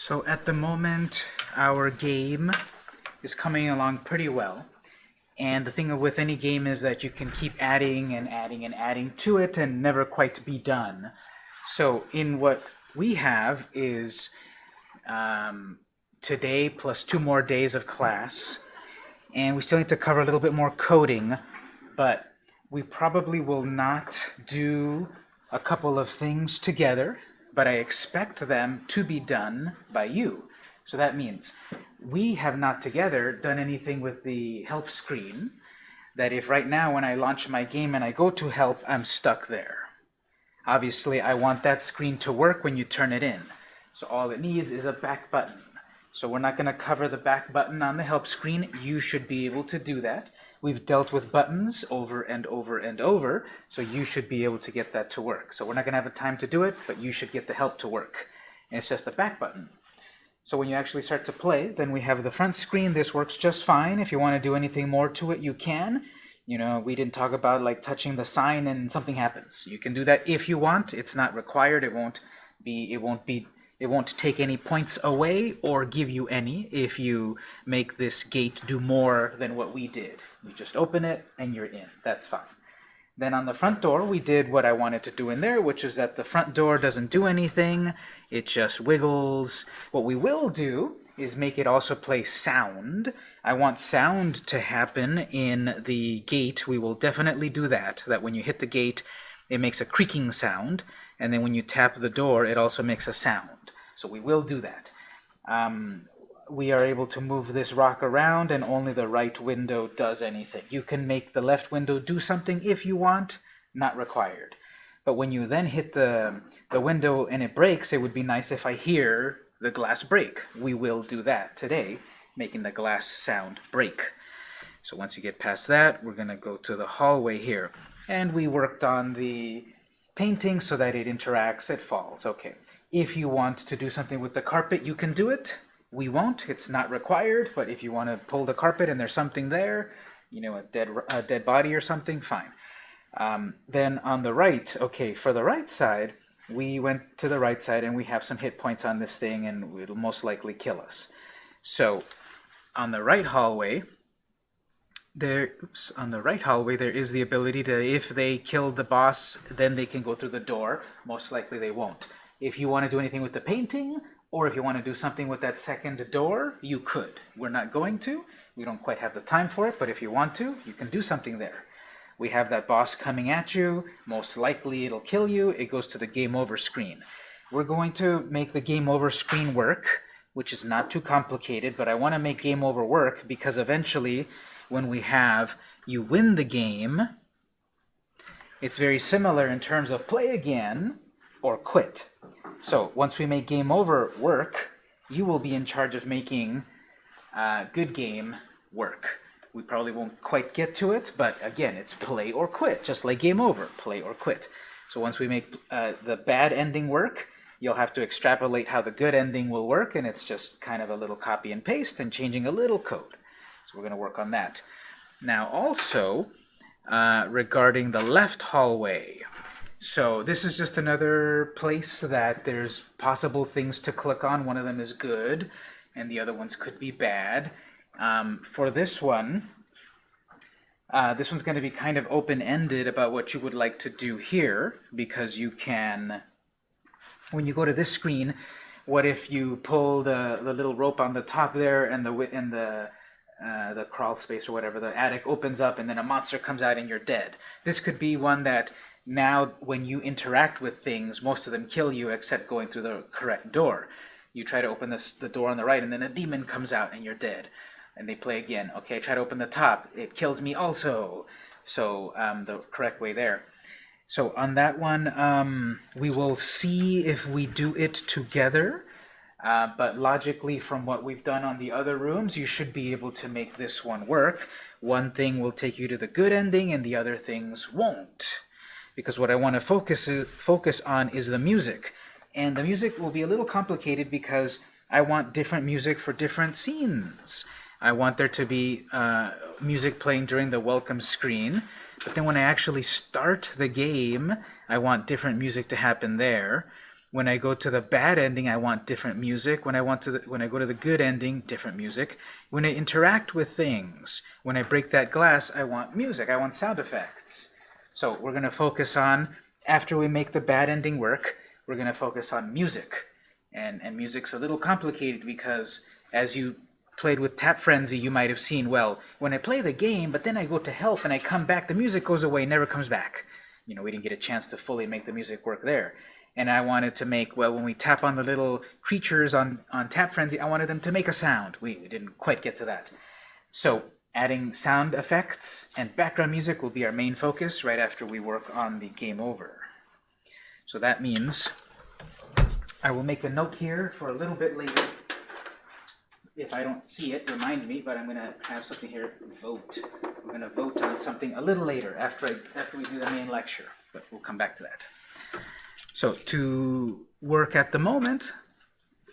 So at the moment, our game is coming along pretty well. And the thing with any game is that you can keep adding and adding and adding to it and never quite be done. So in what we have is um, today plus two more days of class. And we still need to cover a little bit more coding, but we probably will not do a couple of things together, but I expect them to be done by you. So that means we have not together done anything with the help screen, that if right now when I launch my game and I go to help, I'm stuck there. Obviously, I want that screen to work when you turn it in. So all it needs is a back button. So we're not going to cover the back button on the help screen. You should be able to do that. We've dealt with buttons over and over and over, so you should be able to get that to work. So we're not going to have a time to do it, but you should get the help to work. And it's just a back button. So when you actually start to play, then we have the front screen. This works just fine. If you want to do anything more to it, you can. You know, we didn't talk about like touching the sign and something happens. You can do that if you want. It's not required. It won't be, it won't be it won't take any points away or give you any if you make this gate do more than what we did. You just open it and you're in. That's fine. Then on the front door, we did what I wanted to do in there, which is that the front door doesn't do anything. It just wiggles. What we will do is make it also play sound. I want sound to happen in the gate. We will definitely do that, that when you hit the gate, it makes a creaking sound, and then when you tap the door, it also makes a sound. So we will do that. Um, we are able to move this rock around and only the right window does anything. You can make the left window do something if you want, not required. But when you then hit the, the window and it breaks, it would be nice if I hear the glass break. We will do that today, making the glass sound break. So once you get past that, we're to go to the hallway here. And we worked on the painting so that it interacts, it falls. Okay. If you want to do something with the carpet, you can do it. We won't. It's not required, but if you want to pull the carpet and there's something there, you know, a dead, a dead body or something, fine. Um, then on the right, okay, for the right side, we went to the right side and we have some hit points on this thing and it'll most likely kill us. So on the right hallway, there, oops, on the right hallway, there is the ability to, if they kill the boss, then they can go through the door. Most likely they won't. If you want to do anything with the painting, or if you want to do something with that second door, you could. We're not going to. We don't quite have the time for it, but if you want to, you can do something there. We have that boss coming at you. Most likely it'll kill you. It goes to the game over screen. We're going to make the game over screen work, which is not too complicated, but I want to make game over work because eventually when we have you win the game, it's very similar in terms of play again or quit. So once we make game over work, you will be in charge of making uh, good game work. We probably won't quite get to it, but again, it's play or quit, just like game over, play or quit. So once we make uh, the bad ending work, you'll have to extrapolate how the good ending will work, and it's just kind of a little copy and paste and changing a little code. So we're going to work on that. Now also, uh, regarding the left hallway, so this is just another place that there's possible things to click on. One of them is good, and the other ones could be bad. Um, for this one, uh, this one's going to be kind of open-ended about what you would like to do here, because you can, when you go to this screen, what if you pull the, the little rope on the top there and the, and the uh, the crawl space or whatever, the attic opens up and then a monster comes out and you're dead. This could be one that now when you interact with things, most of them kill you except going through the correct door. You try to open this, the door on the right and then a demon comes out and you're dead. And they play again. Okay, try to open the top. It kills me also. So um, the correct way there. So on that one, um, we will see if we do it together. Uh, but logically, from what we've done on the other rooms, you should be able to make this one work. One thing will take you to the good ending, and the other things won't. Because what I want to focus, focus on is the music. And the music will be a little complicated because I want different music for different scenes. I want there to be uh, music playing during the welcome screen, but then when I actually start the game, I want different music to happen there. When I go to the bad ending, I want different music. When I want to, the, when I go to the good ending, different music. When I interact with things, when I break that glass, I want music. I want sound effects. So we're going to focus on after we make the bad ending work. We're going to focus on music, and and music's a little complicated because as you played with Tap Frenzy, you might have seen, well, when I play the game, but then I go to health and I come back, the music goes away, never comes back. You know, we didn't get a chance to fully make the music work there. And I wanted to make, well, when we tap on the little creatures on, on Tap Frenzy, I wanted them to make a sound. We, we didn't quite get to that. So adding sound effects and background music will be our main focus right after we work on the game over. So that means I will make a note here for a little bit later if I don't see it, remind me, but I'm going to have something here, vote. We're going to vote on something a little later after, I, after we do the main lecture, but we'll come back to that. So to work at the moment,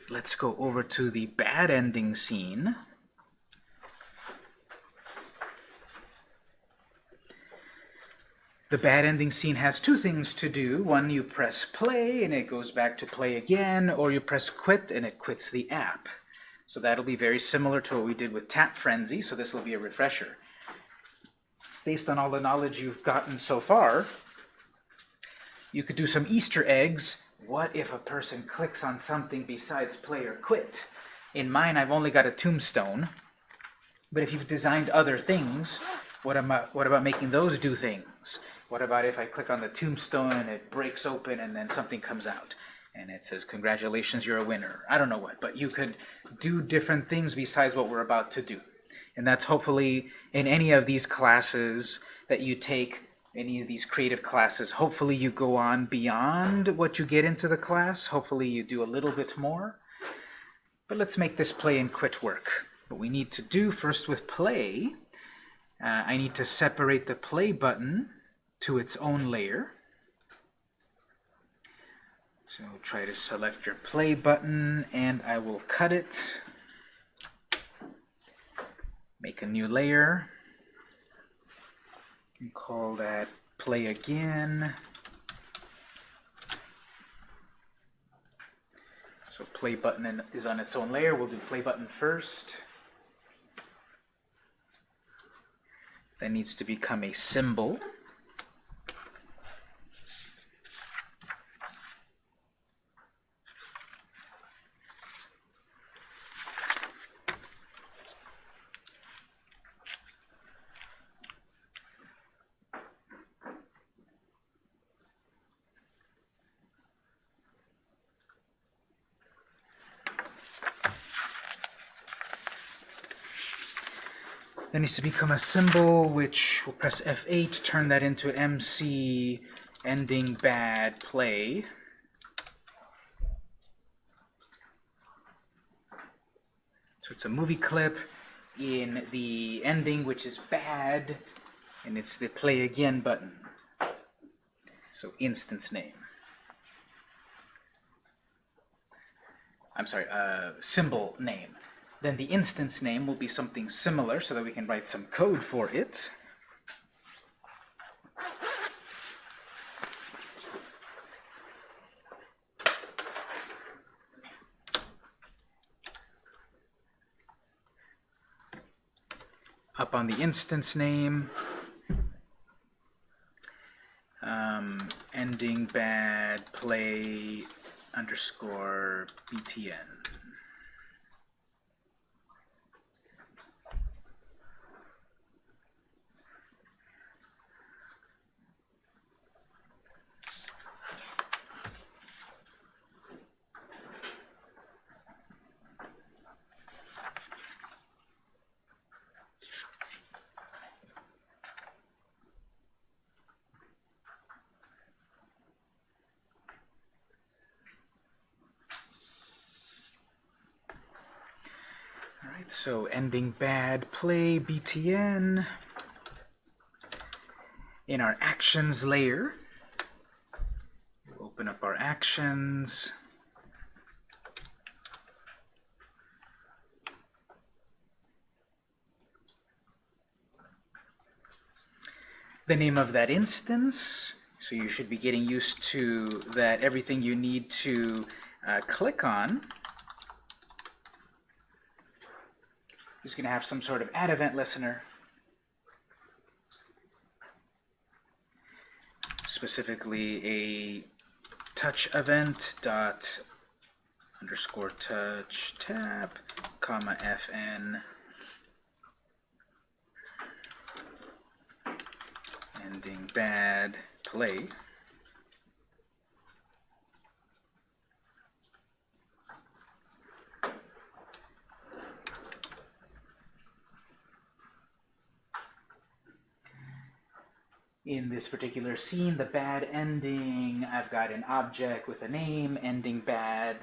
let's go over to the bad ending scene. The bad ending scene has two things to do. One, you press play and it goes back to play again, or you press quit and it quits the app. So that'll be very similar to what we did with Tap Frenzy, so this will be a refresher. Based on all the knowledge you've gotten so far, you could do some Easter eggs. What if a person clicks on something besides play or quit? In mine, I've only got a tombstone. But if you've designed other things, what about, what about making those do things? What about if I click on the tombstone and it breaks open and then something comes out? and it says, congratulations, you're a winner. I don't know what, but you could do different things besides what we're about to do. And that's hopefully in any of these classes that you take, any of these creative classes, hopefully you go on beyond what you get into the class. Hopefully you do a little bit more. But let's make this play and quit work. What we need to do first with play, uh, I need to separate the play button to its own layer. So try to select your play button and I will cut it. Make a new layer. And call that play again. So play button is on its own layer. We'll do play button first. That needs to become a symbol. That needs to become a symbol, which we'll press F8, to turn that into MC ending bad play. So it's a movie clip in the ending, which is bad, and it's the play again button. So instance name. I'm sorry, uh, symbol name. Then the instance name will be something similar so that we can write some code for it. Up on the instance name, um, ending bad play underscore btn. So ending bad play btn. In our actions layer, we'll open up our actions. The name of that instance So you should be getting used to that everything you need to uh, click on is going to have some sort of add event listener. Specifically a touch event dot underscore touch tap comma fn ending bad play in this particular scene, the bad ending, I've got an object with a name, ending bad,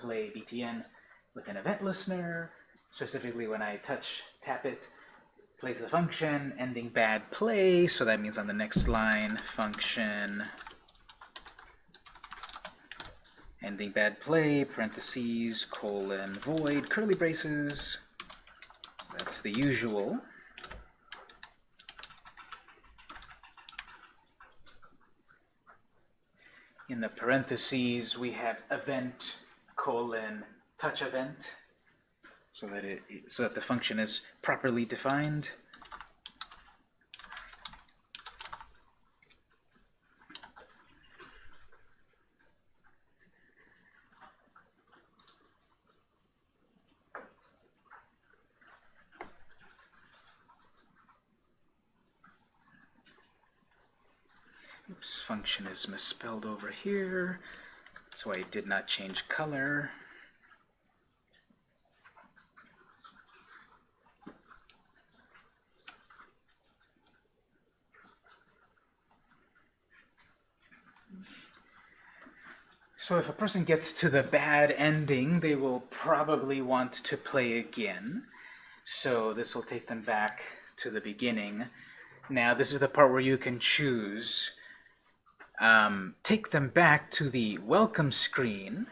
play btn with an event listener, specifically when I touch, tap it, plays the function, ending bad play, so that means on the next line, function ending bad play, parentheses, colon, void, curly braces, so that's the usual. In the parentheses, we have event colon touch event, so that it so that the function is properly defined. Is misspelled over here. Why it did not change color. So if a person gets to the bad ending, they will probably want to play again. So this will take them back to the beginning. Now this is the part where you can choose um, take them back to the welcome screen.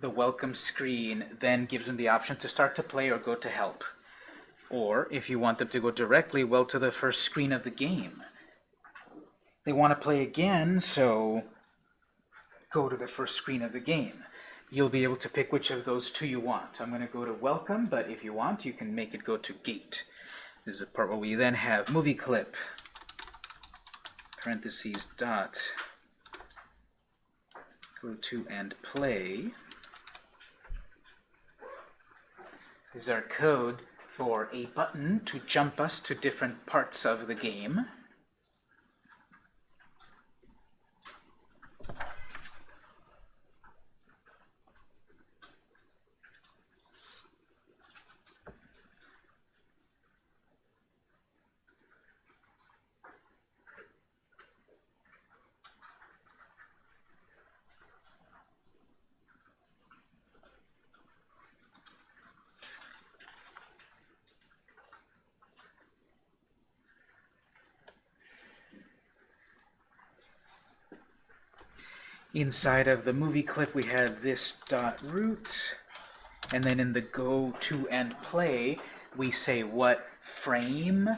The welcome screen then gives them the option to start to play or go to help. Or if you want them to go directly, well, to the first screen of the game. They want to play again, so go to the first screen of the game. You'll be able to pick which of those two you want. I'm going to go to welcome, but if you want, you can make it go to gate. This is the part where we then have movie clip parentheses dot go to and play is our code for a button to jump us to different parts of the game. Inside of the movie clip, we have this dot root, and then in the go to and play, we say what frame,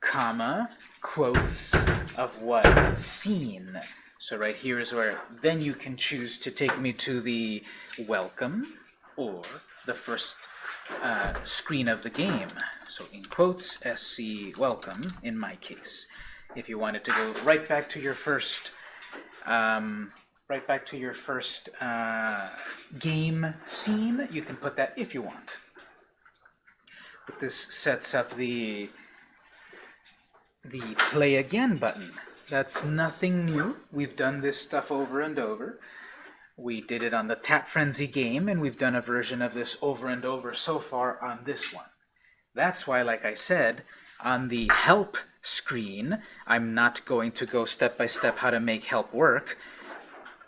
comma, quotes of what scene. So right here is where then you can choose to take me to the welcome or the first uh, screen of the game. So in quotes, SC welcome in my case. If you wanted to go right back to your first um, right back to your first uh, game scene. You can put that if you want. But this sets up the the play again button. That's nothing new. We've done this stuff over and over. We did it on the Tap Frenzy game, and we've done a version of this over and over so far on this one. That's why, like I said, on the help screen, I'm not going to go step by step how to make help work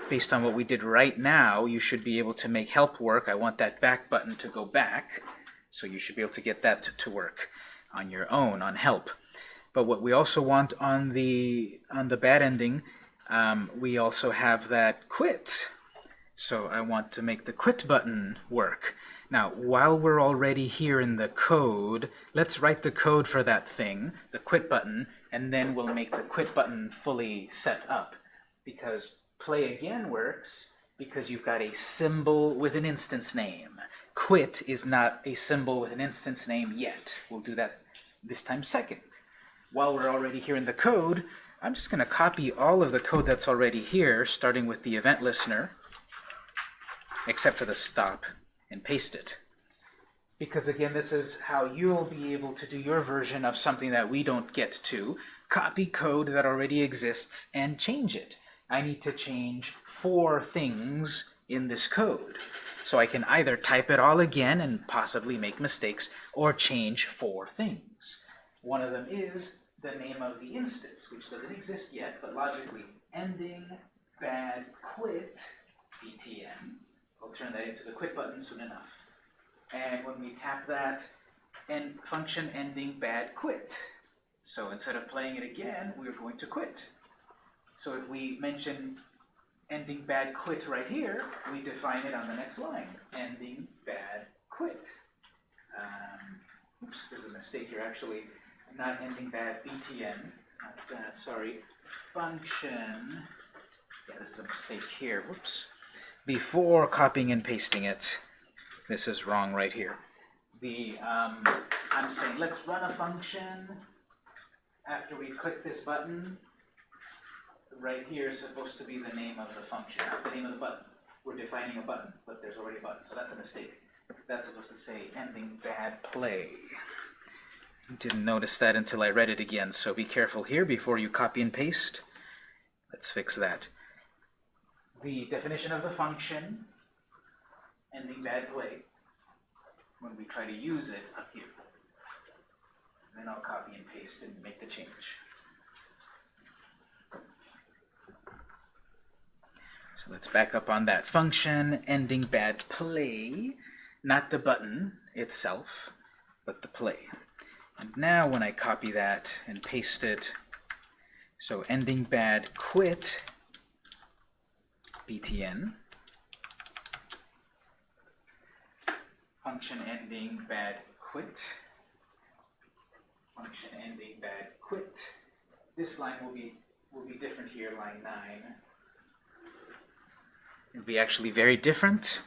based on what we did right now, you should be able to make help work. I want that back button to go back, so you should be able to get that to, work on your own, on help. But what we also want on the, on the bad ending, um, we also have that quit. So I want to make the quit button work. Now, while we're already here in the code, let's write the code for that thing, the quit button, and then we'll make the quit button fully set up. Because play again works because you've got a symbol with an instance name. Quit is not a symbol with an instance name yet. We'll do that this time second. While we're already here in the code, I'm just going to copy all of the code that's already here, starting with the event listener, except for the stop, and paste it. Because again, this is how you'll be able to do your version of something that we don't get to. Copy code that already exists and change it. I need to change four things in this code. So I can either type it all again and possibly make mistakes, or change four things. One of them is the name of the instance, which doesn't exist yet, but logically, ending bad quit btn. I'll turn that into the quit button soon enough. And when we tap that, end function ending bad quit. So instead of playing it again, we're going to quit. So if we mention ending bad quit right here, we define it on the next line. Ending bad quit. Um, oops, there's a mistake here actually. Not ending bad btn. Not bad, sorry. Function. Yeah, this is a mistake here. Whoops. Before copying and pasting it, this is wrong right here. The um, I'm saying let's run a function after we click this button. Right here is supposed to be the name of the function, not the name of the button. We're defining a button, but there's already a button, so that's a mistake. That's supposed to say ending bad play. Didn't notice that until I read it again, so be careful here before you copy and paste. Let's fix that. The definition of the function ending bad play when we try to use it up here. Then I'll copy and paste and make the change. Let's back up on that function, ending bad play, not the button itself, but the play. And now when I copy that and paste it, so ending bad quit, btn, function ending bad quit, function ending bad quit. This line will be will be different here, line 9. It'll be actually very different,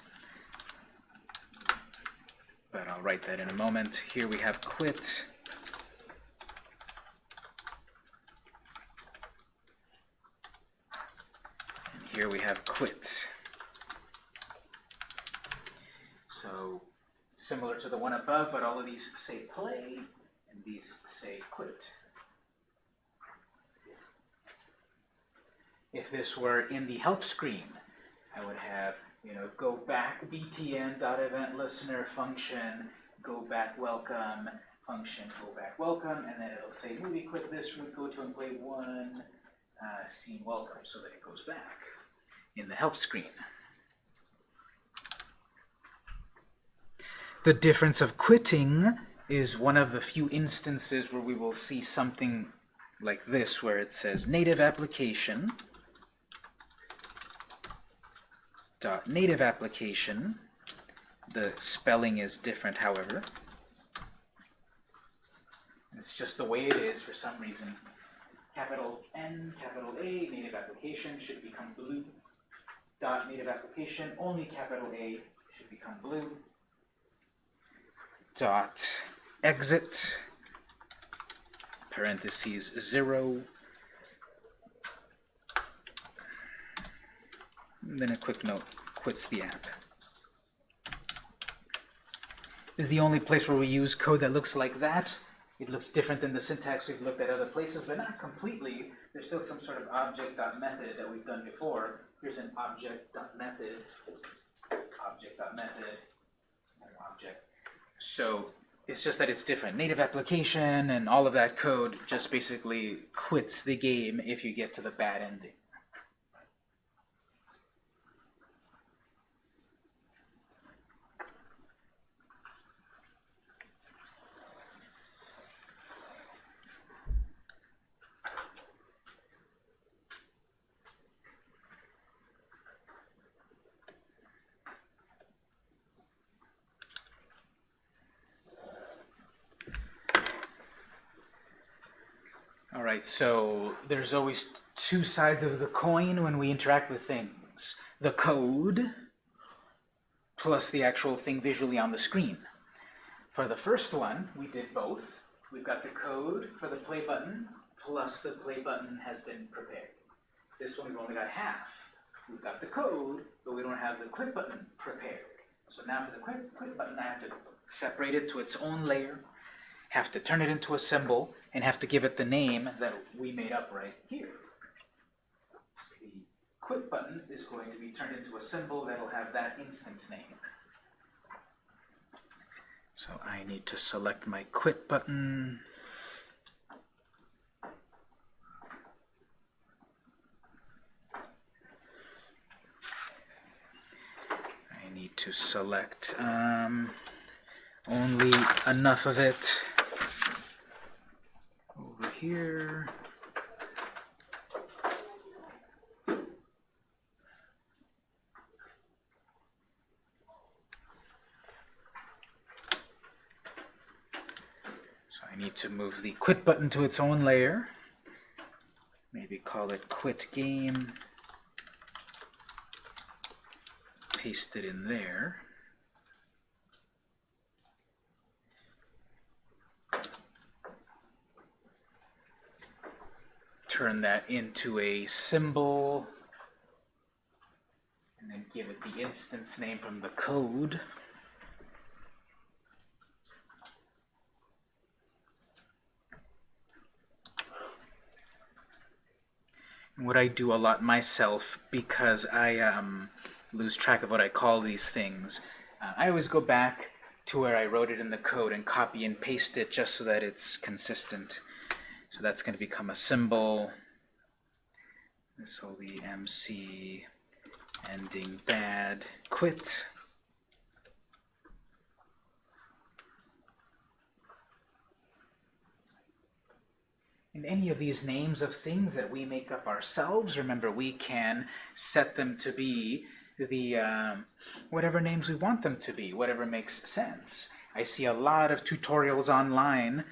but I'll write that in a moment. Here we have quit. And here we have quit. So similar to the one above, but all of these say play, and these say quit. If this were in the help screen, I would have, you know, go back btn.event listener function, go back welcome, function go back welcome, and then it'll say movie quit this root, go to and play one, uh, scene welcome, so that it goes back in the help screen. The difference of quitting is one of the few instances where we will see something like this, where it says native application dot Uh, native application. The spelling is different, however. It's just the way it is for some reason. Capital N, capital A, native application should become blue. Dot native application, only capital A should become blue. Dot exit, parentheses zero. And then a quick note, quits the app. This is the only place where we use code that looks like that. It looks different than the syntax we've looked at other places, but not completely. There's still some sort of object.method that we've done before. Here's an object.method, object.method, object. So it's just that it's different. Native application and all of that code just basically quits the game if you get to the bad ending. Alright, so there's always two sides of the coin when we interact with things. The code, plus the actual thing visually on the screen. For the first one, we did both. We've got the code for the play button, plus the play button has been prepared. This one we've only got half. We've got the code, but we don't have the quit button prepared. So now for the quit, quit button, I have to separate it to its own layer, have to turn it into a symbol, and have to give it the name that we made up right here. The quit button is going to be turned into a symbol that'll have that instance name. So I need to select my quit button. I need to select um, only enough of it here. So I need to move the quit button to its own layer. Maybe call it quit game. Paste it in there. Turn that into a symbol. And then give it the instance name from the code. And what I do a lot myself because I um, lose track of what I call these things. Uh, I always go back to where I wrote it in the code and copy and paste it just so that it's consistent. So that's going to become a symbol. This will be MC ending bad quit. And any of these names of things that we make up ourselves, remember we can set them to be the um, whatever names we want them to be, whatever makes sense. I see a lot of tutorials online.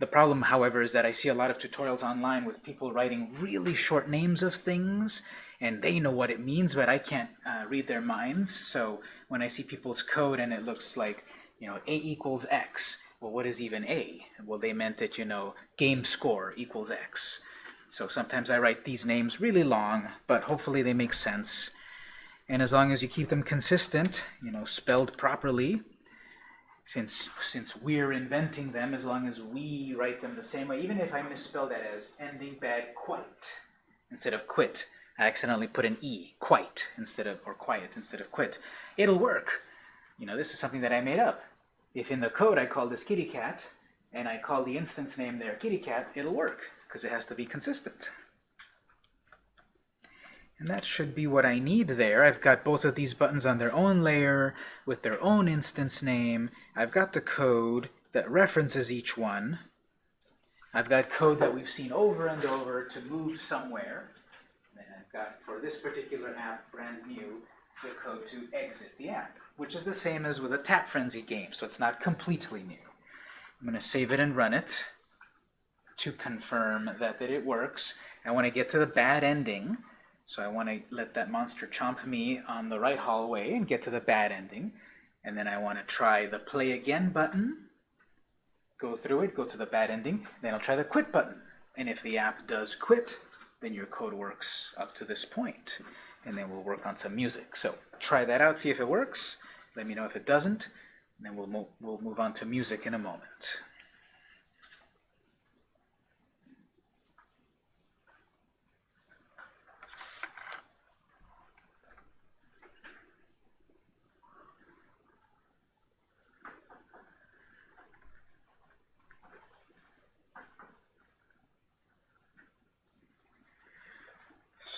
The problem, however, is that I see a lot of tutorials online with people writing really short names of things, and they know what it means, but I can't uh, read their minds. So when I see people's code and it looks like, you know, A equals X, well, what is even A? Well, they meant that, you know, game score equals X. So sometimes I write these names really long, but hopefully they make sense. And as long as you keep them consistent, you know, spelled properly, since since we're inventing them, as long as we write them the same way, even if I misspell that as ending bad quite instead of quit, I accidentally put an E, quite, instead of, or quiet instead of quit, it'll work. You know, this is something that I made up. If in the code I call this kitty cat, and I call the instance name there kitty cat, it'll work, because it has to be consistent. And that should be what I need there. I've got both of these buttons on their own layer with their own instance name. I've got the code that references each one. I've got code that we've seen over and over to move somewhere. And I've got, for this particular app, brand new, the code to exit the app, which is the same as with a Tap Frenzy game, so it's not completely new. I'm going to save it and run it to confirm that, that it works. I want to get to the bad ending. So I want to let that monster chomp me on the right hallway and get to the bad ending. And then I want to try the play again button, go through it, go to the bad ending, then I'll try the quit button. And if the app does quit, then your code works up to this point. And then we'll work on some music. So try that out, see if it works. Let me know if it doesn't. And then we'll, mo we'll move on to music in a moment.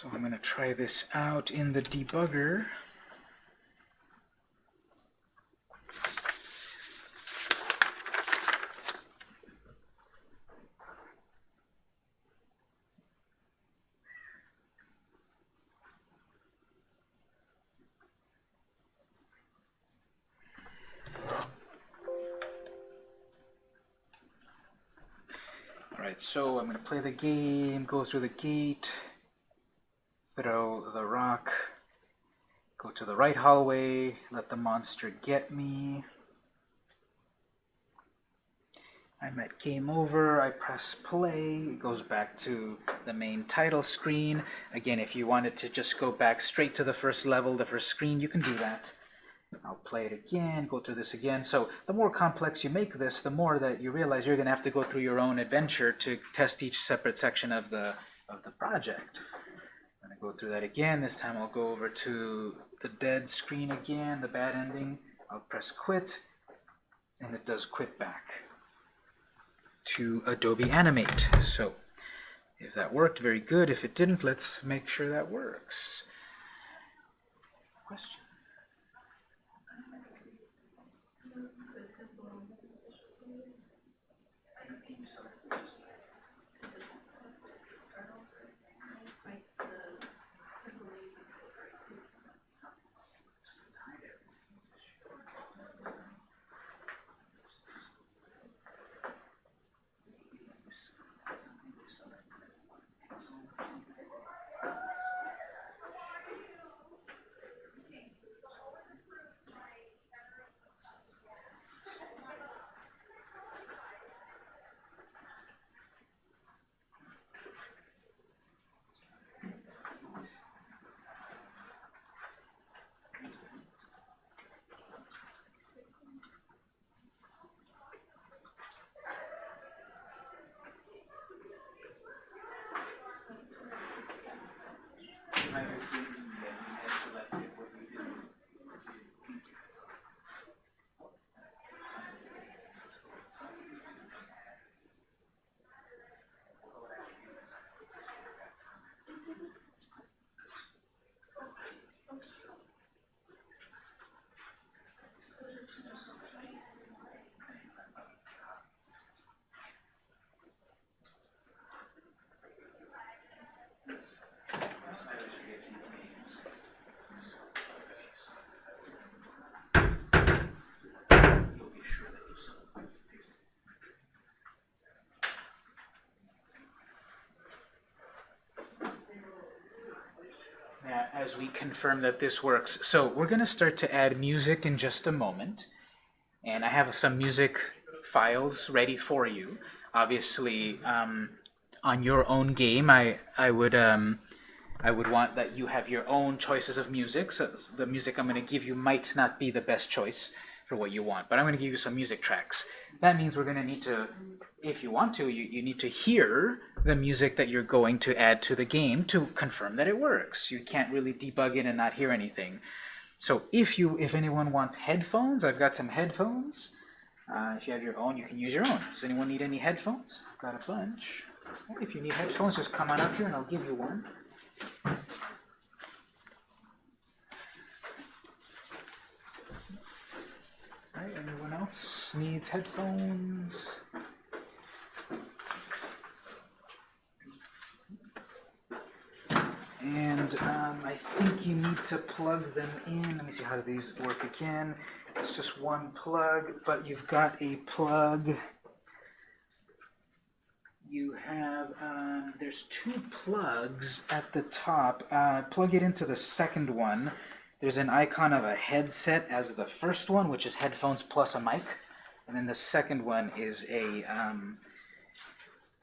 So I'm going to try this out in the debugger. so I'm going to play the game, go through the gate, throw the rock, go to the right hallway, let the monster get me. I'm at game over, I press play, it goes back to the main title screen. Again, if you wanted to just go back straight to the first level, the first screen, you can do that. I'll play it again, go through this again. So the more complex you make this, the more that you realize you're going to have to go through your own adventure to test each separate section of the, of the project. Go through that again. This time I'll go over to the dead screen again, the bad ending. I'll press quit, and it does quit back to Adobe Animate. So if that worked, very good. If it didn't, let's make sure that works. Question? As we confirm that this works. So we're going to start to add music in just a moment. And I have some music files ready for you. Obviously, um, on your own game, I, I would um, I would want that you have your own choices of music. So the music I'm going to give you might not be the best choice for what you want, but I'm going to give you some music tracks. That means we're going to need to, if you want to, you, you need to hear the music that you're going to add to the game to confirm that it works. You can't really debug it and not hear anything. So if you, if anyone wants headphones, I've got some headphones. Uh, if you have your own, you can use your own. Does anyone need any headphones? I've got a bunch. If you need headphones, just come on up here and I'll give you one. Right, anyone else needs headphones? And um, I think you need to plug them in. Let me see how do these work again. It's just one plug, but you've got a plug. You have, um, there's two plugs at the top. Uh, plug it into the second one. There's an icon of a headset as the first one, which is headphones plus a mic. And then the second one is a um,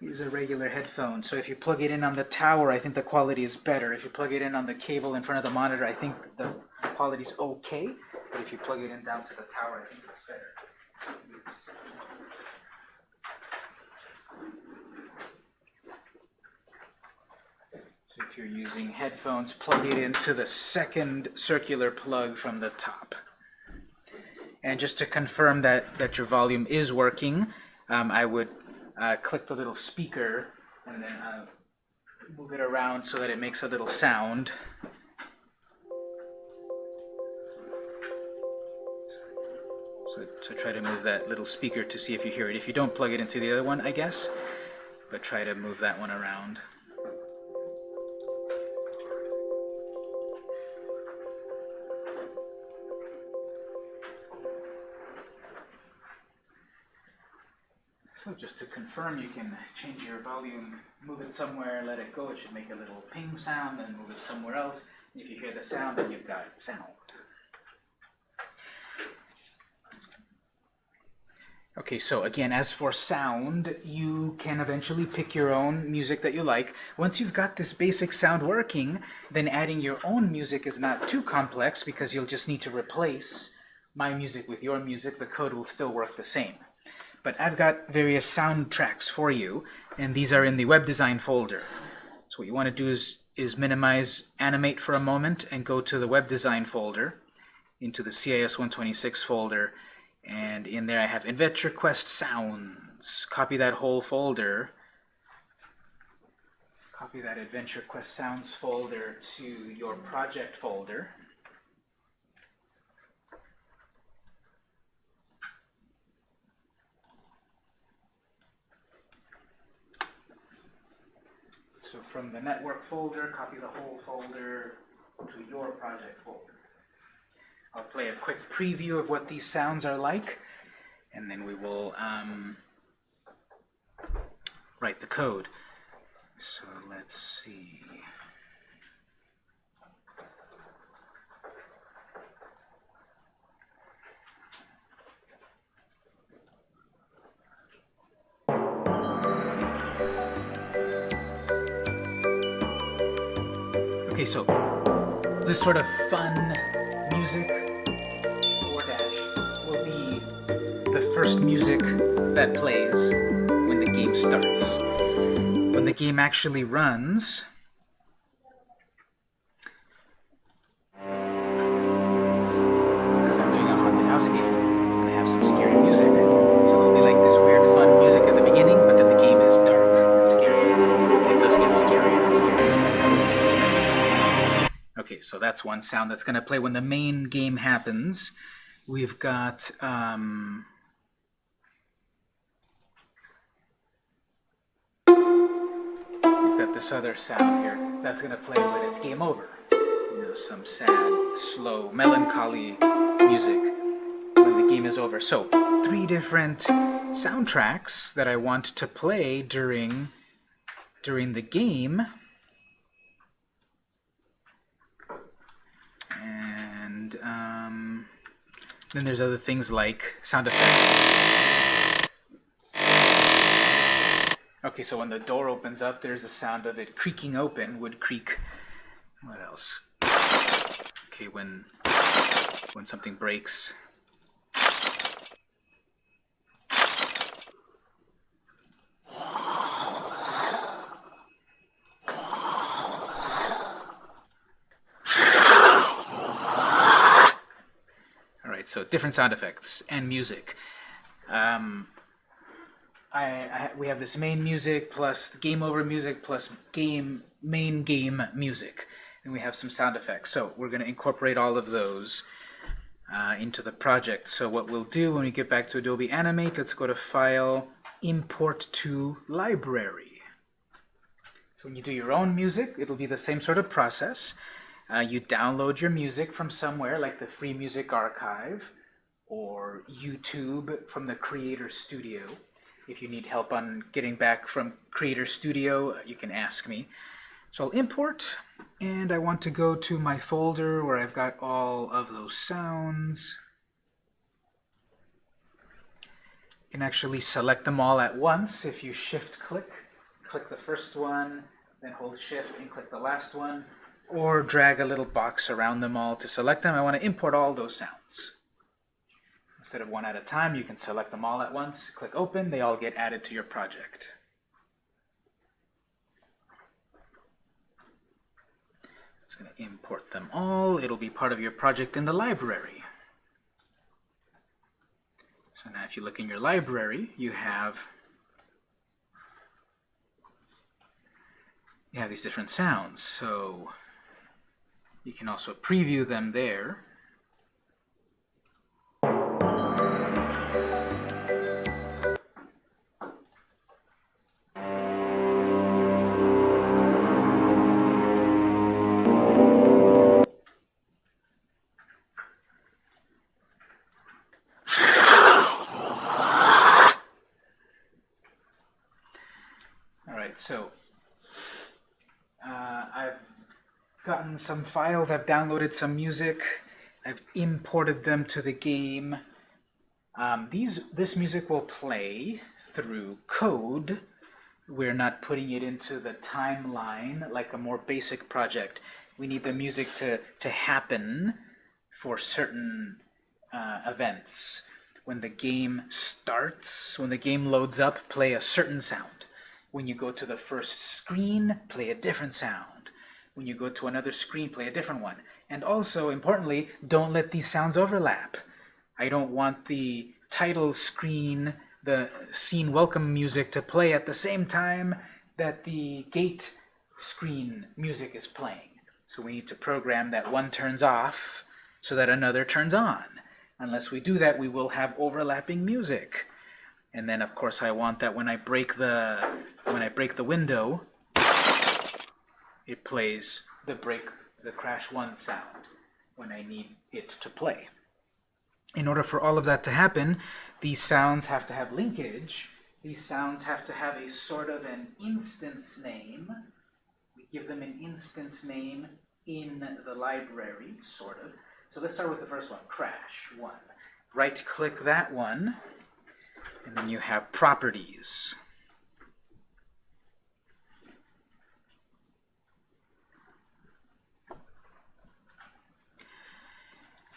is a regular headphone. So if you plug it in on the tower, I think the quality is better. If you plug it in on the cable in front of the monitor, I think the quality is okay. But if you plug it in down to the tower, I think it's better. So if you're using headphones, plug it into the second circular plug from the top. And just to confirm that, that your volume is working, um, I would uh, click the little speaker and then uh, move it around so that it makes a little sound. So, so try to move that little speaker to see if you hear it. If you don't plug it into the other one, I guess, but try to move that one around. So just to confirm, you can change your volume, move it somewhere, let it go. It should make a little ping sound, then move it somewhere else. If you hear the sound, then you've got sound. Okay, so again, as for sound, you can eventually pick your own music that you like. Once you've got this basic sound working, then adding your own music is not too complex because you'll just need to replace my music with your music. The code will still work the same. But I've got various soundtracks for you, and these are in the web design folder. So what you want to do is, is minimize animate for a moment and go to the web design folder, into the CIS 126 folder, and in there I have Adventure Quest Sounds. Copy that whole folder. Copy that Adventure Quest Sounds folder to your project folder. So from the network folder, copy the whole folder to your project folder. I'll play a quick preview of what these sounds are like, and then we will um, write the code. So let's see. So this sort of fun music 4 dash will be the first music that plays when the game starts. When the game actually runs, that's one sound that's going to play when the main game happens. We've got um, we've got this other sound here that's going to play when it's game over. You know, some sad, slow, melancholy music when the game is over. So, three different soundtracks that I want to play during during the game. And um, then there's other things like sound effects. Okay, so when the door opens up, there's a sound of it creaking open, wood creak. What else? Okay, when when something breaks. So different sound effects and music. Um, I, I, we have this main music plus game over music plus game main game music, and we have some sound effects. So we're going to incorporate all of those uh, into the project. So what we'll do when we get back to Adobe Animate, let's go to File, Import to Library. So when you do your own music, it'll be the same sort of process. Uh, you download your music from somewhere like the Free Music Archive or YouTube from the Creator Studio. If you need help on getting back from Creator Studio, you can ask me. So I'll import, and I want to go to my folder where I've got all of those sounds. You can actually select them all at once if you shift-click. Click the first one, then hold shift and click the last one, or drag a little box around them all to select them. I want to import all those sounds. Instead of one at a time, you can select them all at once, click open, they all get added to your project. It's going to import them all. It'll be part of your project in the library. So now if you look in your library, you have you have these different sounds. So you can also preview them there. Some files, I've downloaded some music, I've imported them to the game. Um, these This music will play through code. We're not putting it into the timeline like a more basic project. We need the music to, to happen for certain uh, events. When the game starts, when the game loads up, play a certain sound. When you go to the first screen, play a different sound. When you go to another screen, play a different one. And also, importantly, don't let these sounds overlap. I don't want the title screen, the scene welcome music to play at the same time that the gate screen music is playing. So we need to program that one turns off so that another turns on. Unless we do that, we will have overlapping music. And then, of course, I want that when I break the when I break the window, it plays the break the crash one sound when I need it to play. In order for all of that to happen, these sounds have to have linkage. These sounds have to have a sort of an instance name. We give them an instance name in the library, sort of. So let's start with the first one, crash one. Right-click that one, and then you have properties.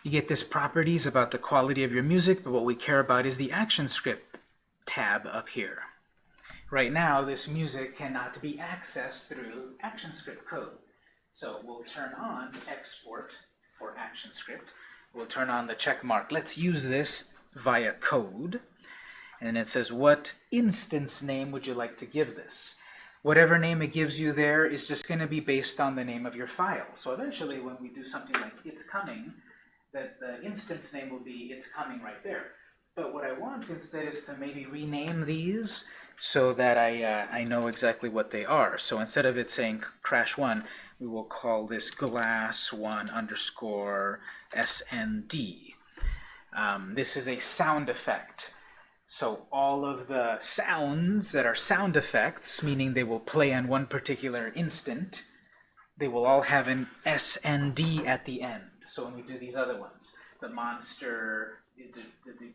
You get this properties about the quality of your music, but what we care about is the action script tab up here. Right now, this music cannot be accessed through ActionScript code. So we'll turn on export for ActionScript. We'll turn on the check mark. Let's use this via code. And it says, what instance name would you like to give this? Whatever name it gives you there is just going to be based on the name of your file. So eventually, when we do something like it's coming, that the instance name will be it's coming right there. But what I want instead is to maybe rename these so that I, uh, I know exactly what they are. So instead of it saying crash1, we will call this glass1 underscore SND. Um, this is a sound effect. So all of the sounds that are sound effects, meaning they will play on one particular instant, they will all have an SND at the end. So when we do these other ones, the monster, the, the, the,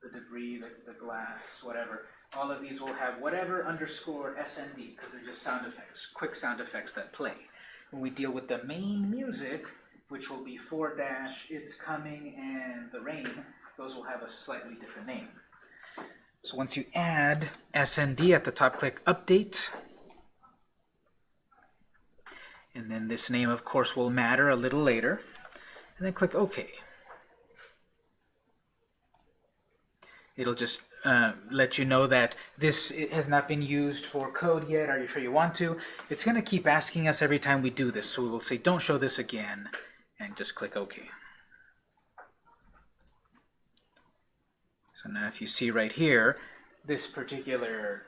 the debris, the, the glass, whatever, all of these will have whatever underscore SND, because they're just sound effects, quick sound effects that play. When we deal with the main music, which will be 4 dash, it's coming, and the rain, those will have a slightly different name. So once you add SND at the top, click Update. And then this name, of course, will matter a little later. And then click OK. It'll just uh, let you know that this has not been used for code yet. Are you sure you want to? It's going to keep asking us every time we do this. So we will say, don't show this again, and just click OK. So now if you see right here, this particular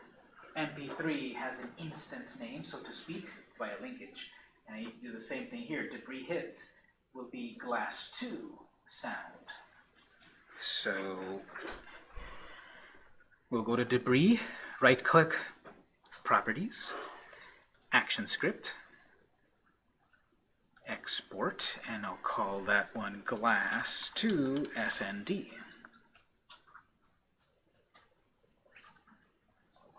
MP3 has an instance name, so to speak, by a linkage. And you do the same thing here. Debris hit will be glass 2 sound. So We'll go to Debris, right-click, Properties, ActionScript, Export, and I'll call that one Glass to SND.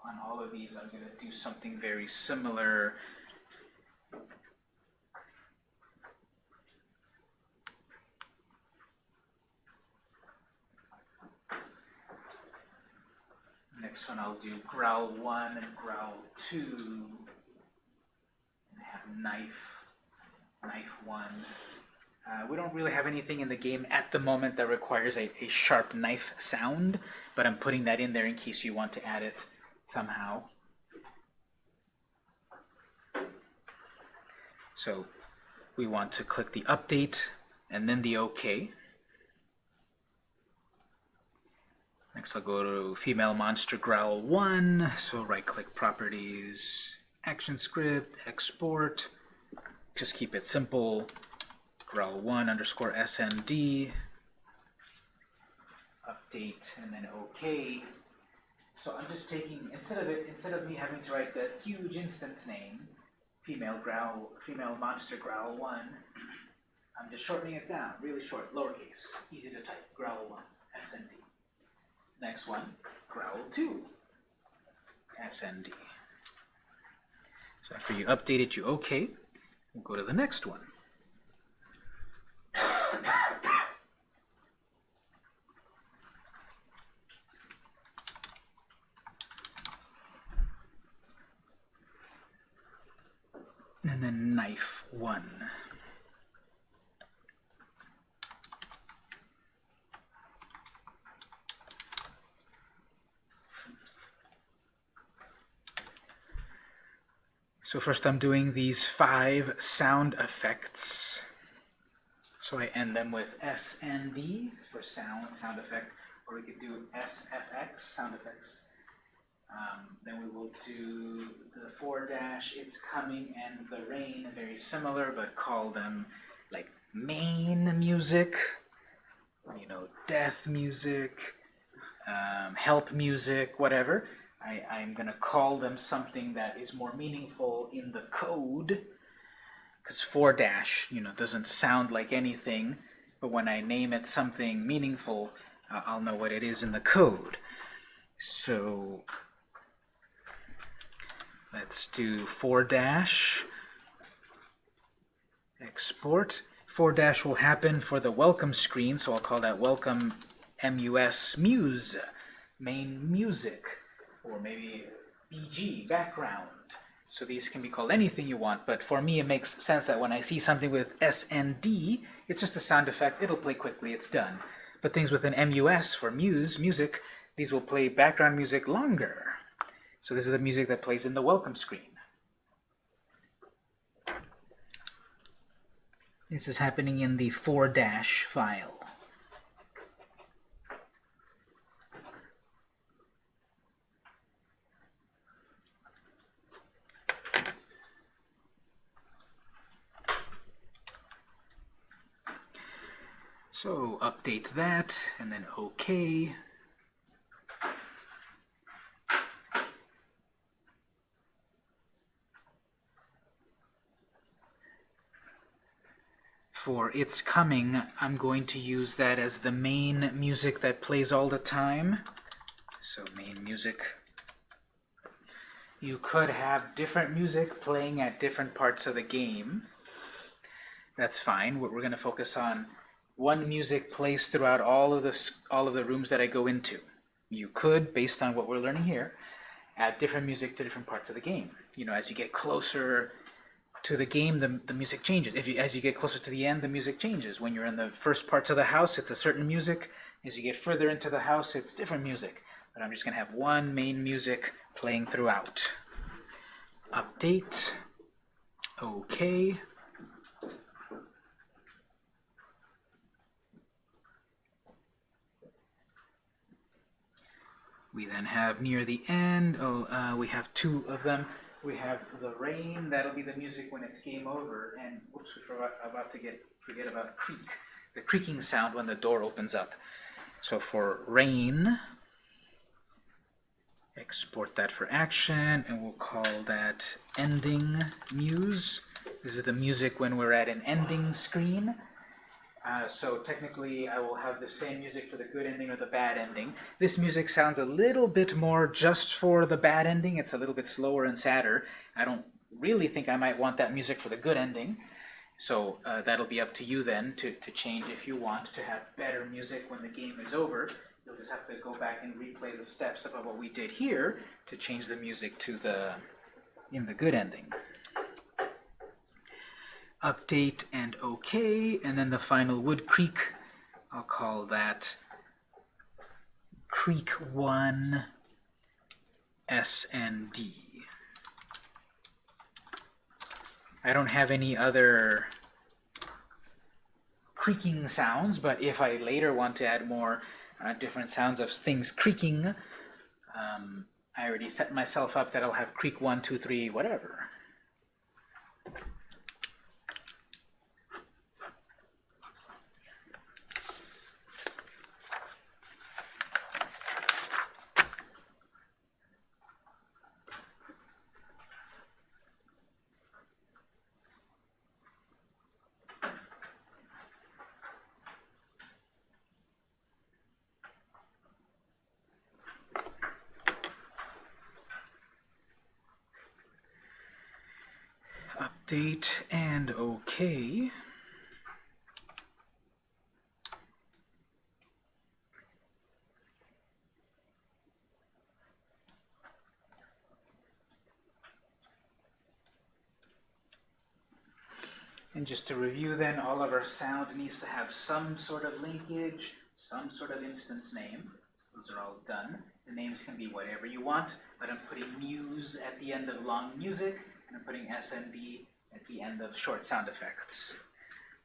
on all of these, I'm going to do something very similar next one I'll do growl 1 and growl 2 and have knife, knife 1. Uh, we don't really have anything in the game at the moment that requires a, a sharp knife sound, but I'm putting that in there in case you want to add it somehow. So we want to click the update and then the OK. Next I'll go to female monster growl 1, so right click properties, action script, export, just keep it simple, growl 1 underscore SND, update, and then OK. So I'm just taking, instead of it, instead of me having to write the huge instance name, female growl, female monster growl one, I'm just shortening it down, really short, lowercase, easy to type, growl one, SND. Next one, growl two, SND. So after you update it, you OK. We'll go to the next one. and then knife one. So first I'm doing these five sound effects. So I end them with SND for sound, sound effect, or we could do SFX, sound effects. Um, then we will do the four dash, it's coming, and the rain, very similar, but call them like main music, you know, death music, um, help music, whatever. I, I'm going to call them something that is more meaningful in the code, because 4 dash, you know, doesn't sound like anything, but when I name it something meaningful, uh, I'll know what it is in the code. So let's do 4 dash, export. 4 dash will happen for the welcome screen, so I'll call that welcome mus muse, main music or maybe BG, background. So these can be called anything you want, but for me it makes sense that when I see something with SND, it's just a sound effect, it'll play quickly, it's done. But things with an MUS for muse, music, these will play background music longer. So this is the music that plays in the welcome screen. This is happening in the 4 dash file. So update that, and then OK. For It's Coming, I'm going to use that as the main music that plays all the time. So main music. You could have different music playing at different parts of the game. That's fine. What we're going to focus on one music plays throughout all of the all of the rooms that I go into. You could, based on what we're learning here, add different music to different parts of the game. You know, as you get closer to the game, the, the music changes. If you, as you get closer to the end, the music changes. When you're in the first parts of the house, it's a certain music. As you get further into the house, it's different music. But I'm just going to have one main music playing throughout. Update. Okay. We then have near the end, oh, uh, we have two of them. We have the rain, that'll be the music when it's game over, and whoops, we forgot about to get forget about creak, the creaking sound when the door opens up. So for rain, export that for action, and we'll call that ending muse. This is the music when we're at an ending screen. Uh, so technically I will have the same music for the good ending or the bad ending. This music sounds a little bit more just for the bad ending. It's a little bit slower and sadder. I don't really think I might want that music for the good ending. So uh, that'll be up to you then to, to change if you want to have better music when the game is over. You'll just have to go back and replay the steps of what we did here to change the music to the in the good ending update and OK, and then the final wood creak, I'll call that creak 1 S and D. I don't have any other creaking sounds, but if I later want to add more uh, different sounds of things creaking, um, I already set myself up that I'll have creak 1, 2, 3, whatever. Update and OK. And just to review then, all of our sound needs to have some sort of linkage, some sort of instance name. Those are all done. The names can be whatever you want, but I'm putting muse at the end of long music, and I'm putting SND at the end of short sound effects.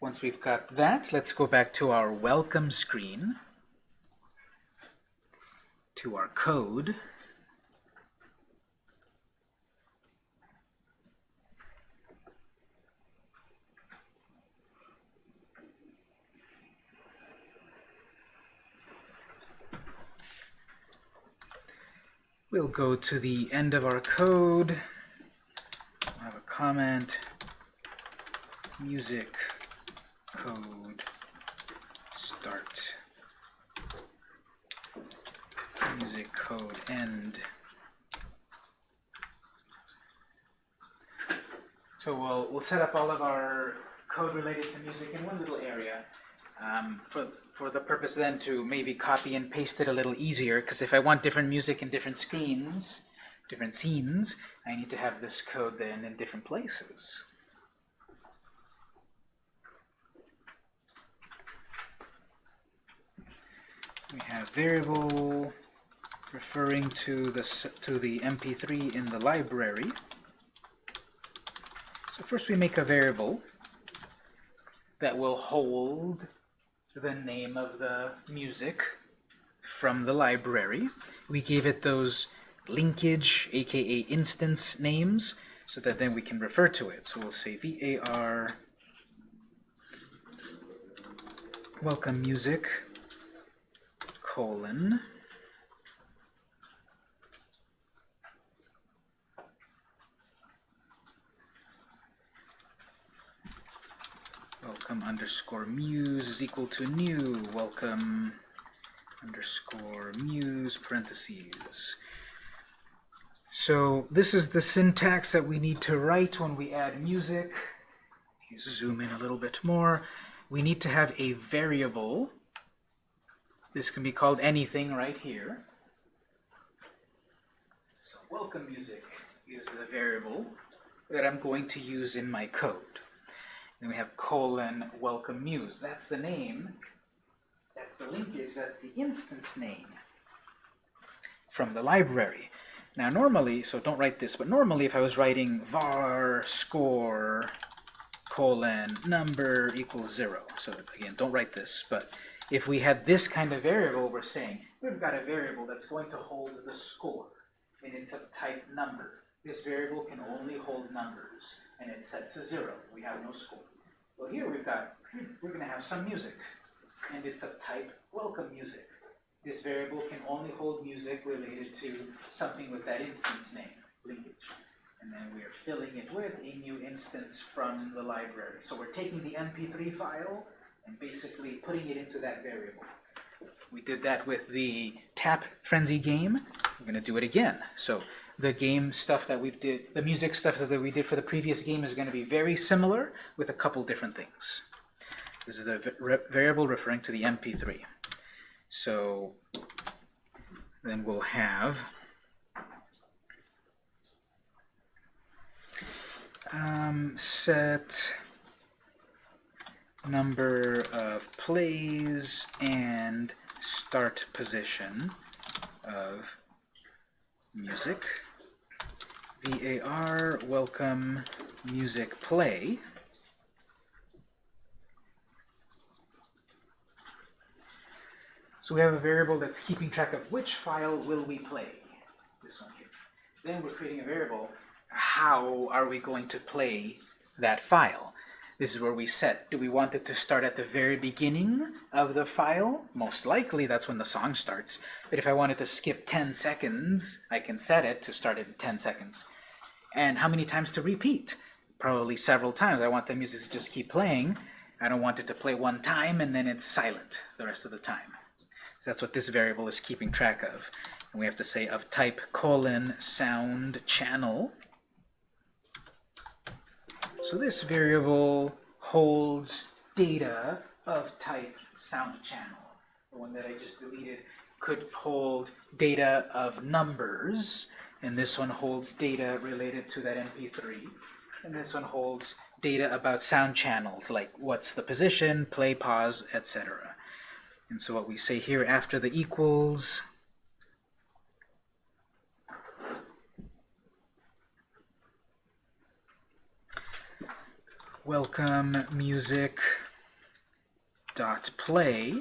Once we've got that, let's go back to our welcome screen, to our code. We'll go to the end of our code. We'll have a comment, music code start, music code end. So we'll, we'll set up all of our code related to music in one little area um, for, for the purpose then to maybe copy and paste it a little easier, because if I want different music in different screens, different scenes, I need to have this code then in different places. We have variable referring to the to the MP3 in the library. So first we make a variable that will hold the name of the music from the library. We gave it those linkage, aka instance names, so that then we can refer to it. So we'll say var welcome music colon welcome underscore muse is equal to new welcome underscore muse parentheses. So this is the syntax that we need to write when we add music. Zoom in a little bit more. We need to have a variable. This can be called anything right here. So welcome music is the variable that I'm going to use in my code. Then we have colon welcome muse. That's the name. That's the linkage. That's the instance name from the library. Now normally, so don't write this, but normally if I was writing var score colon number equals zero, so again, don't write this, but if we had this kind of variable, we're saying we've got a variable that's going to hold the score, and it's of type number. This variable can only hold numbers, and it's set to zero. We have no score. Well, here we've got, we're going to have some music, and it's of type welcome music. This variable can only hold music related to something with that instance name, linkage. And then we are filling it with a new instance from the library. So we're taking the MP3 file and basically putting it into that variable. We did that with the Tap Frenzy game. We're going to do it again. So the game stuff that we did, the music stuff that we did for the previous game is going to be very similar with a couple different things. This is the variable referring to the MP3. So then we'll have um, set number of plays and start position of music. Var welcome music play. So we have a variable that's keeping track of which file will we play. This one here. Then we're creating a variable. How are we going to play that file this is where we set. Do we want it to start at the very beginning of the file? Most likely that's when the song starts. But if I wanted to skip 10 seconds, I can set it to start in 10 seconds. And how many times to repeat? Probably several times. I want the music to just keep playing. I don't want it to play one time and then it's silent the rest of the time. So that's what this variable is keeping track of. And we have to say of type colon sound channel So this variable holds data of type sound channel. The one that I just deleted could hold data of numbers, and this one holds data related to that MP3, and this one holds data about sound channels, like what's the position, play, pause, etc. And so what we say here after the equals, welcome music dot play.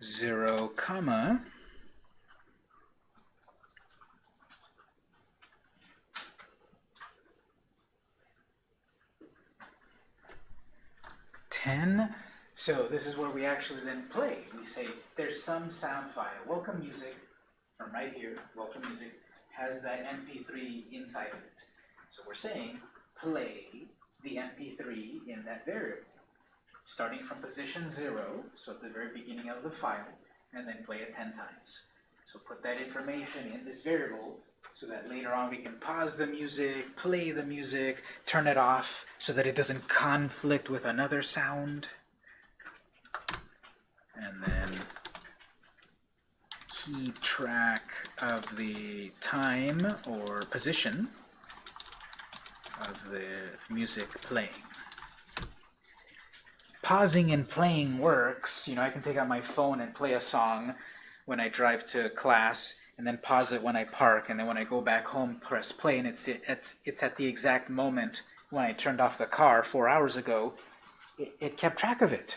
Zero comma. Ten so this is where we actually then play. We say there's some sound file. Welcome music from right here, welcome music, has that MP3 inside of it. So we're saying play the MP3 in that variable, starting from position zero, so at the very beginning of the file, and then play it 10 times. So put that information in this variable so that later on we can pause the music, play the music, turn it off so that it doesn't conflict with another sound and then keep track of the time or position of the music playing. Pausing and playing works. You know, I can take out my phone and play a song when I drive to class, and then pause it when I park, and then when I go back home, press play, and it's, it's, it's at the exact moment when I turned off the car four hours ago, it, it kept track of it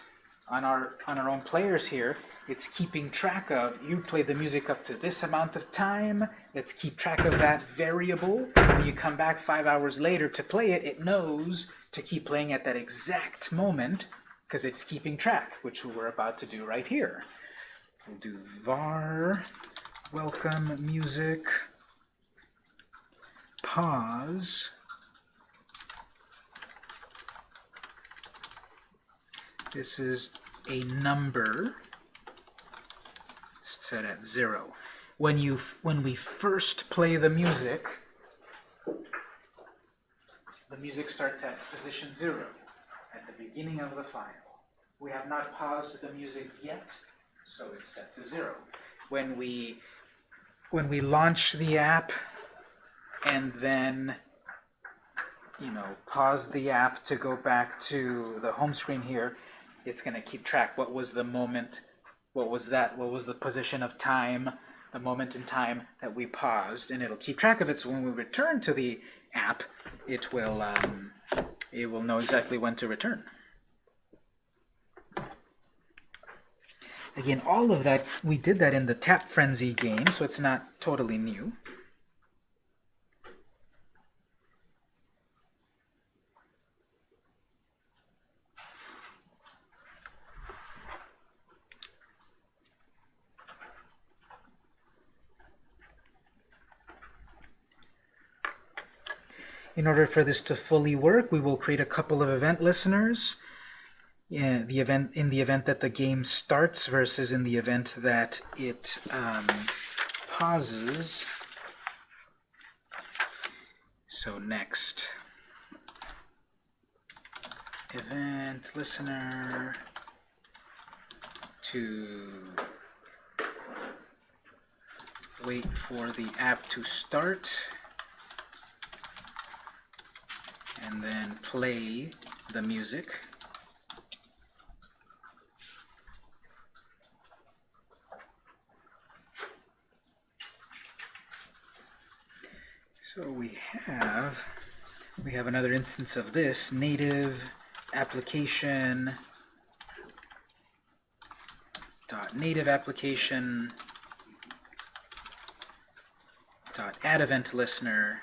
on our on our own players here, it's keeping track of, you play the music up to this amount of time, let's keep track of that variable. When you come back five hours later to play it, it knows to keep playing at that exact moment because it's keeping track, which we're about to do right here. We'll do var welcome music pause This is a number set at zero. When you when we first play the music, the music starts at position zero at the beginning of the file. We have not paused the music yet, so it's set to zero. When we when we launch the app and then you know pause the app to go back to the home screen here, it's going to keep track. What was the moment? What was that? What was the position of time, the moment in time that we paused? And it'll keep track of it. So when we return to the app, it will um, it will know exactly when to return. Again, all of that, we did that in the Tap Frenzy game, so it's not totally new. In order for this to fully work, we will create a couple of event listeners. The event in the event that the game starts versus in the event that it um, pauses. So next, event listener to wait for the app to start and then play the music. So we have we have another instance of this native application. Dot native application. Dot add event listener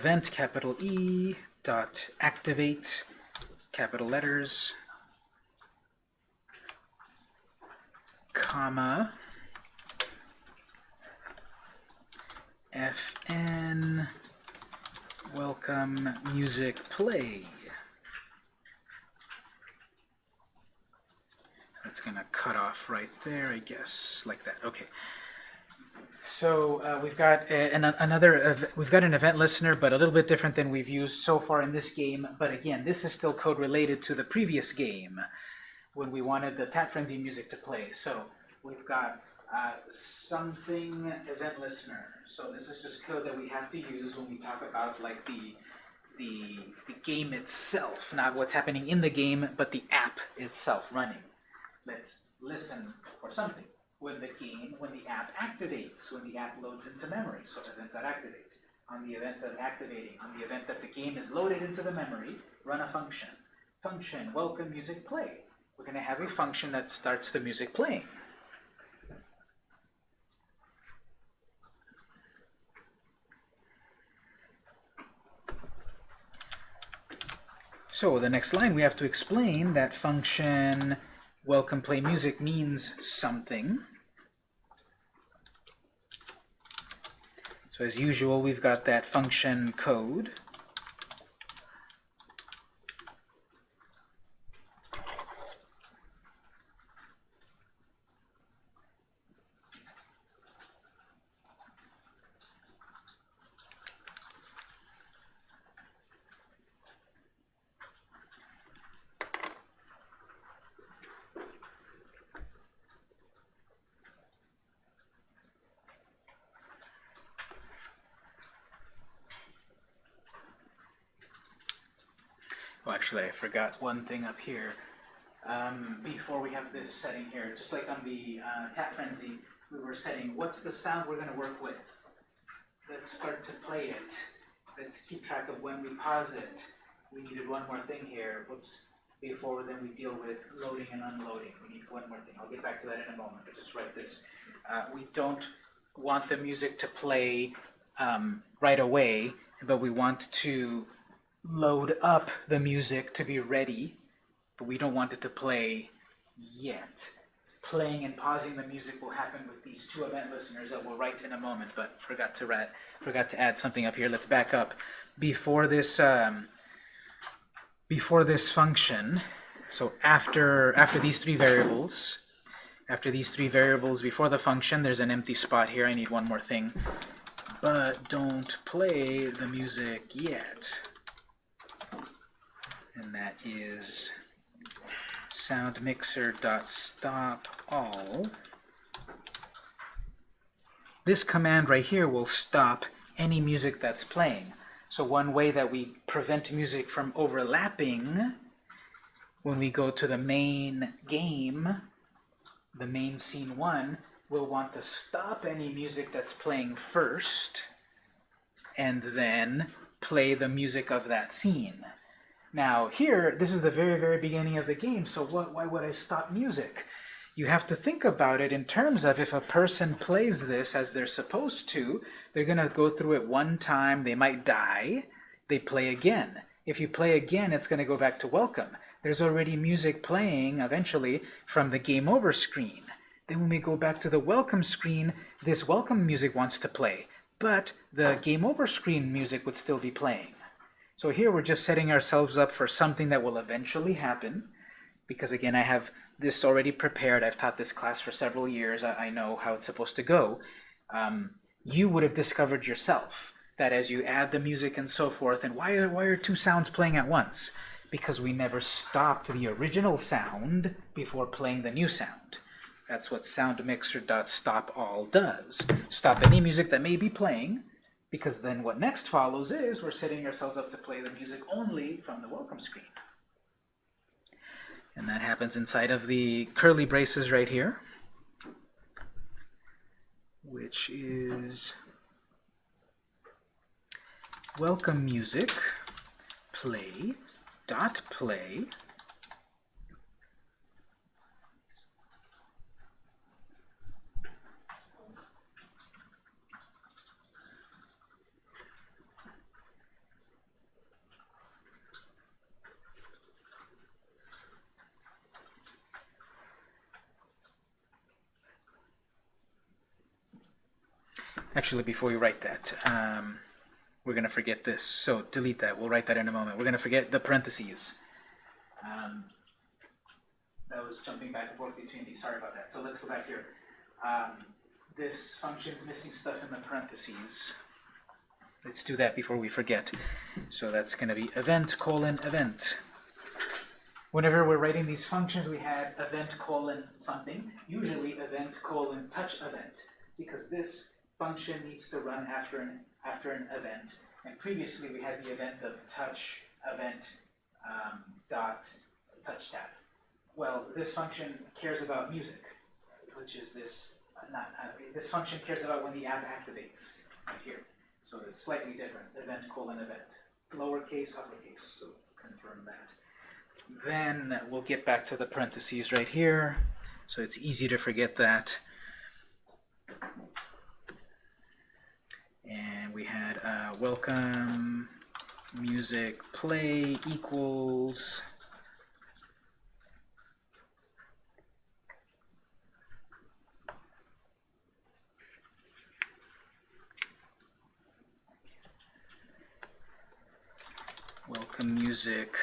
event capital E dot activate, capital letters, comma, fn, welcome music play. That's to cut off right there, I guess, like that. Okay. So uh, we've got a, an, another, we've got an event listener, but a little bit different than we've used so far in this game. But again, this is still code related to the previous game when we wanted the Tap Frenzy music to play. So we've got uh, something event listener. So this is just code that we have to use when we talk about like the the the game itself, not what's happening in the game, but the app itself running. Let's listen for something when the game, when the app activates, when the app loads into memory. So event.activate. On the event of activating, on the event that the game is loaded into the memory, run a function. Function, welcome music play. We're going to have a function that starts the music playing. So the next line we have to explain that function welcome play music means something. So as usual, we've got that function code. Well, actually, I forgot one thing up here. Um, before we have this setting here, just like on the uh, Tap Frenzy, we were setting what's the sound we're going to work with. Let's start to play it. Let's keep track of when we pause it. We needed one more thing here. Whoops. Before then we deal with loading and unloading. We need one more thing. I'll get back to that in a moment, but just write this. Uh, we don't want the music to play um, right away, but we want to load up the music to be ready, but we don't want it to play yet. Playing and pausing the music will happen with these two event listeners that we'll write in a moment, but forgot to forgot to add something up here. Let's back up. Before this um, before this function, so after after these three variables, after these three variables before the function, there's an empty spot here. I need one more thing. But don't play the music yet and that is sound mixer dot stop all. This command right here will stop any music that's playing. So one way that we prevent music from overlapping when we go to the main game, the main scene one, we'll want to stop any music that's playing first and then play the music of that scene. Now here, this is the very, very beginning of the game, so what, why would I stop music? You have to think about it in terms of if a person plays this as they're supposed to, they're going to go through it one time, they might die, they play again. If you play again, it's going to go back to welcome. There's already music playing, eventually, from the game over screen. Then when we go back to the welcome screen, this welcome music wants to play, but the game over screen music would still be playing. So here we're just setting ourselves up for something that will eventually happen, because again, I have this already prepared. I've taught this class for several years. I, I know how it's supposed to go. Um, you would have discovered yourself that as you add the music and so forth, and why are, why are two sounds playing at once? Because we never stopped the original sound before playing the new sound. That's what soundmixer.stopAll does. Stop any music that may be playing, because then what next follows is we're setting ourselves up to play the music only from the welcome screen. And that happens inside of the curly braces right here, which is welcome music play dot play Actually, before we write that, um, we're going to forget this. So delete that. We'll write that in a moment. We're going to forget the parentheses. Um, that was jumping back and forth between these. Sorry about that. So let's go back here. Um, this function's missing stuff in the parentheses. Let's do that before we forget. So that's going to be event colon event. Whenever we're writing these functions, we had event colon something, usually event colon touch event, because this function needs to run after an after an event. And previously we had the event of touch event um, dot touch tap. Well, this function cares about music, which is this not uh, this function cares about when the app activates right here. So it's slightly different. Event colon event, lowercase uppercase. So confirm that. Then we'll get back to the parentheses right here. So it's easy to forget that. And we had uh, welcome music play equals welcome music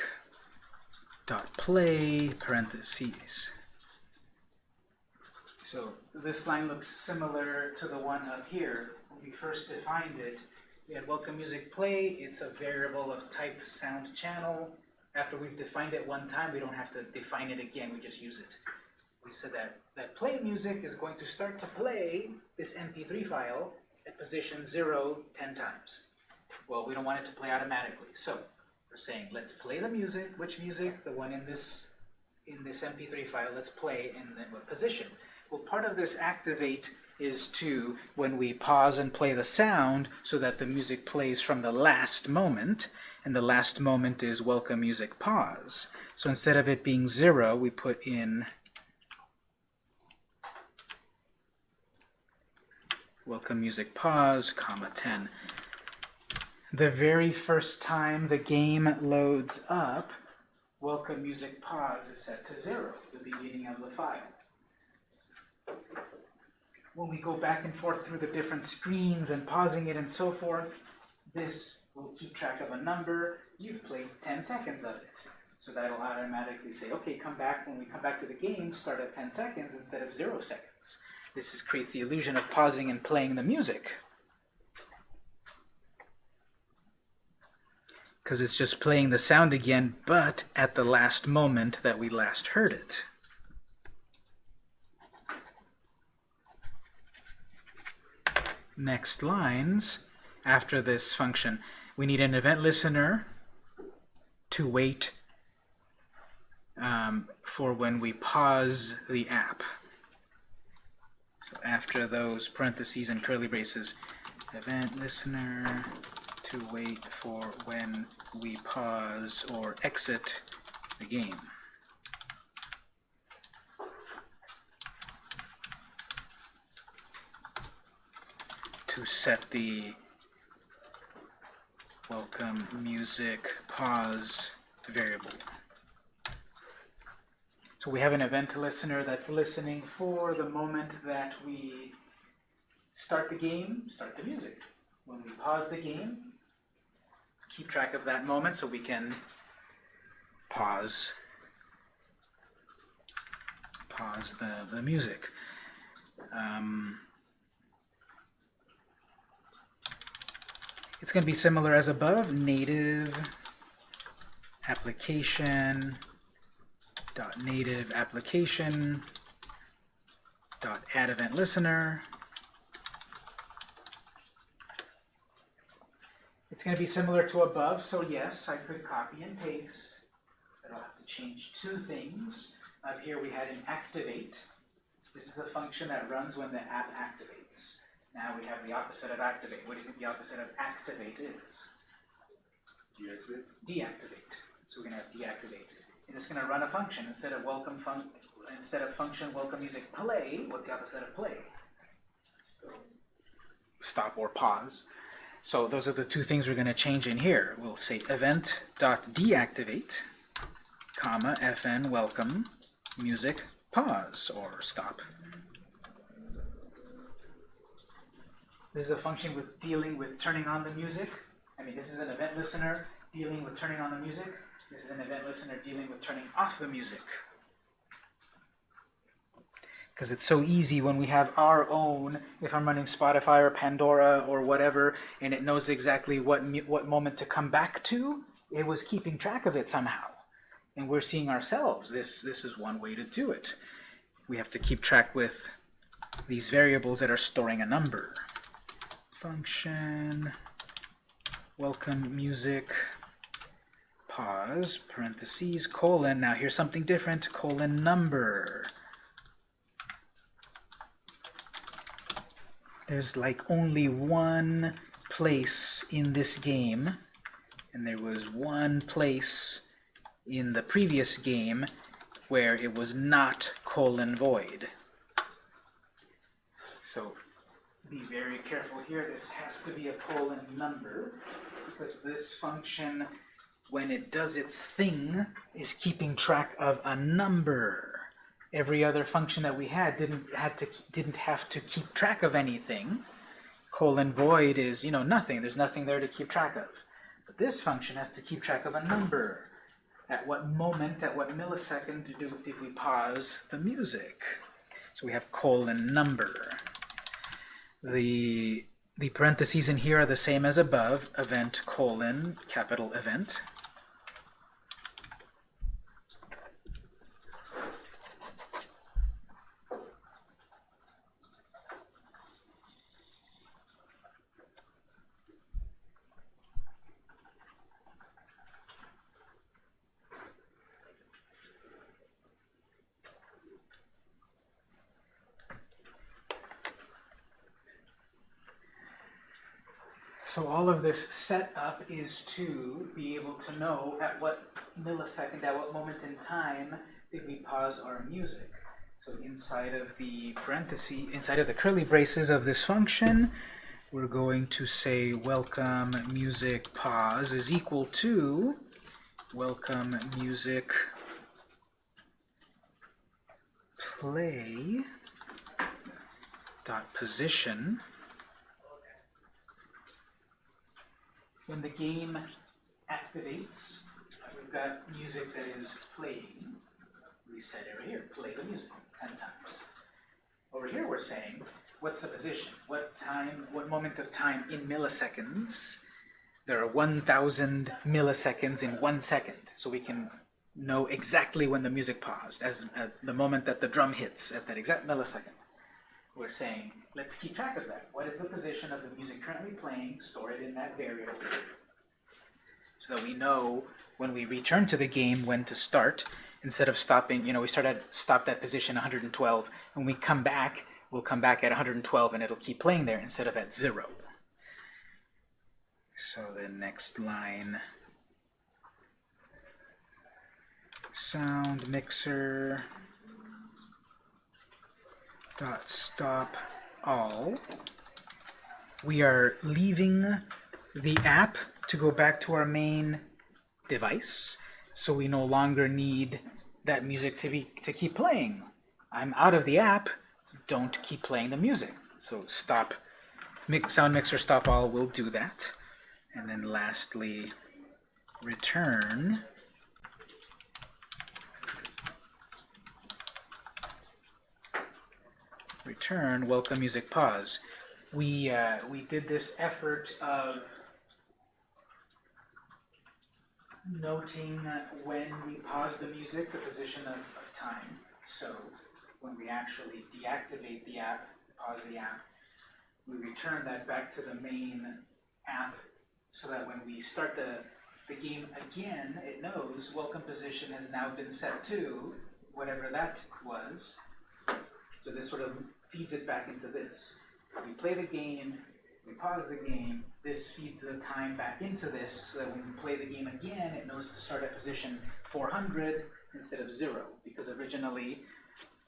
dot play parentheses. So this line looks similar to the one up here. When we first defined it, we had welcome music play. It's a variable of type sound channel. After we've defined it one time, we don't have to define it again. We just use it. We said that that play music is going to start to play this MP3 file at position 0 10 times. Well, we don't want it to play automatically. So we're saying let's play the music. Which music? The one in this in this MP3 file. Let's play in what position? Well, part of this activate is to when we pause and play the sound so that the music plays from the last moment and the last moment is welcome music pause. So instead of it being zero we put in welcome music pause comma 10 the very first time the game loads up welcome music pause is set to zero the beginning of the file when we go back and forth through the different screens and pausing it and so forth, this will keep track of a number. You've played 10 seconds of it. So that'll automatically say, okay, come back, when we come back to the game, start at 10 seconds instead of 0 seconds. This is, creates the illusion of pausing and playing the music. Because it's just playing the sound again, but at the last moment that we last heard it. Next lines after this function. We need an event listener to wait um, for when we pause the app. So after those parentheses and curly braces, event listener to wait for when we pause or exit the game. To set the welcome music pause variable. So we have an event listener that's listening for the moment that we start the game, start the music. When we pause the game, keep track of that moment so we can pause pause the, the music. Um, It's going to be similar as above, native application dot native application dot add event listener. It's going to be similar to above, so yes, I could copy and paste, but I'll have to change two things. Up here we had an activate. This is a function that runs when the app activates. Now we have the opposite of activate. What do you think the opposite of activate is? Deactivate? Deactivate. So we're going to have deactivate. And it's going to run a function. Instead of welcome fun instead of function welcome music play, what's the opposite of play? Stop or pause. So those are the two things we're going to change in here. We'll say event dot deactivate, comma fn welcome music pause or stop. This is a function with dealing with turning on the music. I mean, this is an event listener dealing with turning on the music. This is an event listener dealing with turning off the music. Because it's so easy when we have our own, if I'm running Spotify or Pandora or whatever, and it knows exactly what, what moment to come back to, it was keeping track of it somehow. And we're seeing ourselves. This, this is one way to do it. We have to keep track with these variables that are storing a number. Function, welcome music, pause, parentheses, colon. Now here's something different, colon number. There's like only one place in this game, and there was one place in the previous game where it was not colon void. So be very careful here. This has to be a colon number because this function, when it does its thing, is keeping track of a number. Every other function that we had didn't had to didn't have to keep track of anything. Colon void is you know nothing. There's nothing there to keep track of. But this function has to keep track of a number. At what moment, at what millisecond do did we pause the music? So we have colon number. The, the parentheses in here are the same as above, event colon capital event. So all of this setup is to be able to know at what millisecond, at what moment in time did we pause our music. So inside of the parenthesis, inside of the curly braces of this function, we're going to say welcome music pause is equal to welcome music play dot position when the game activates, we've got music that is playing. Said over here, play the music 10 times. Over here we're saying, what's the position? What time, what moment of time in milliseconds? There are 1,000 milliseconds in one second. So we can know exactly when the music paused, as at the moment that the drum hits, at that exact millisecond. We're saying, let's keep track of that. What is the position of the music currently playing? Store it in that variable. So that we know when we return to the game when to start, instead of stopping, you know, we start at stopped at position 112, and we come back, we'll come back at 112 and it'll keep playing there instead of at zero. So the next line, sound mixer dot stop all. We are leaving the app to go back to our main device, so we no longer need that music to be to keep playing. I'm out of the app, don't keep playing the music. So stop mix, sound mixer stop all will do that. And then lastly, return return welcome music pause. We uh, we did this effort of noting when we pause the music, the position of, of time. So when we actually deactivate the app, pause the app, we return that back to the main app so that when we start the, the game again, it knows welcome position has now been set to whatever that was. So this sort of feeds it back into this. We play the game, we pause the game, this feeds the time back into this so that when we play the game again, it knows to start at position 400 instead of 0, because originally,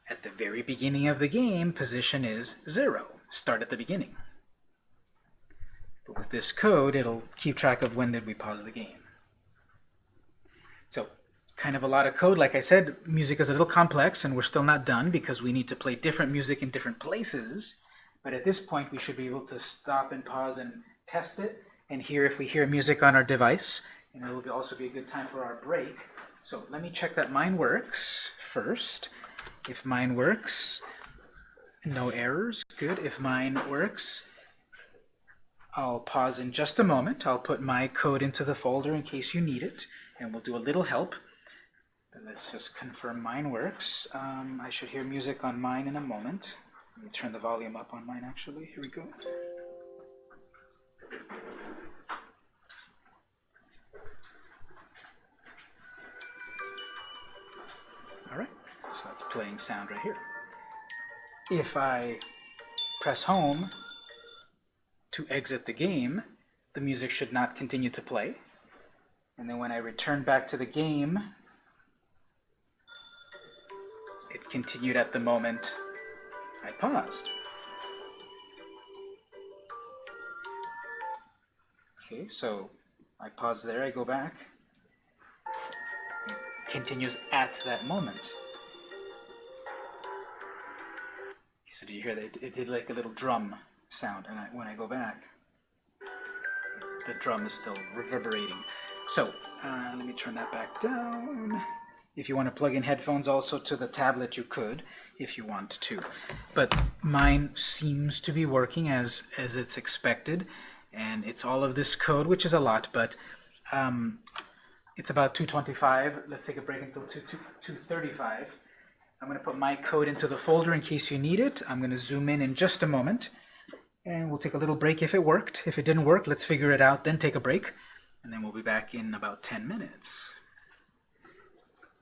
at the very beginning of the game, position is 0. Start at the beginning. But with this code, it'll keep track of when did we pause the game. Kind of a lot of code. Like I said, music is a little complex, and we're still not done because we need to play different music in different places But at this point, we should be able to stop and pause and test it and hear if we hear music on our device. And it will also be a good time for our break. So let me check that mine works first. If mine works, no errors, good. If mine works, I'll pause in just a moment. I'll put my code into the folder in case you need it, and we'll do a little help. Let's just confirm mine works. Um, I should hear music on mine in a moment. Let me turn the volume up on mine, actually. Here we go. All right, so that's playing sound right here. If I press home to exit the game, the music should not continue to play. And then when I return back to the game, it continued at the moment I paused. Okay, so I pause there, I go back. It continues at that moment. So do you hear that? It, did like a little drum sound, and I, when I go back, the drum is still reverberating. So uh, let me turn that back down. If you want to plug in headphones also to the tablet, you could, if you want to. But mine seems to be working as, as it's expected, and it's all of this code, which is a lot, but um, it's about 225. Let's take a break until 2, 2, 235. I'm going to put my code into the folder in case you need it. I'm going to zoom in in just a moment, and we'll take a little break if it worked. If it didn't work, let's figure it out, then take a break, and then we'll be back in about 10 minutes.